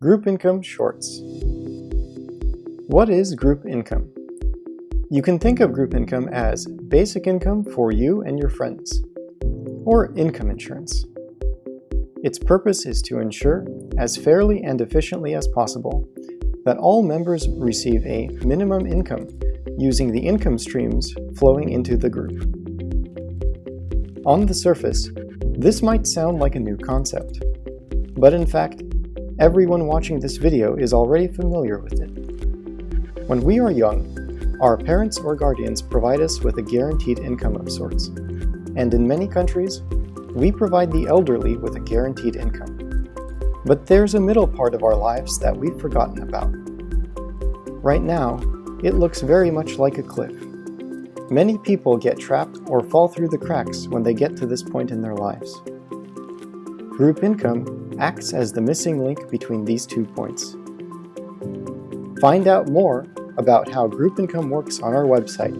Group Income Shorts What is group income? You can think of group income as basic income for you and your friends, or income insurance. Its purpose is to ensure, as fairly and efficiently as possible, that all members receive a minimum income using the income streams flowing into the group. On the surface, this might sound like a new concept, but in fact, everyone watching this video is already familiar with it. When we are young, our parents or guardians provide us with a guaranteed income of sorts, and in many countries, we provide the elderly with a guaranteed income. But there's a middle part of our lives that we've forgotten about. Right now, it looks very much like a cliff. Many people get trapped or fall through the cracks when they get to this point in their lives. Group income acts as the missing link between these two points. Find out more about how group income works on our website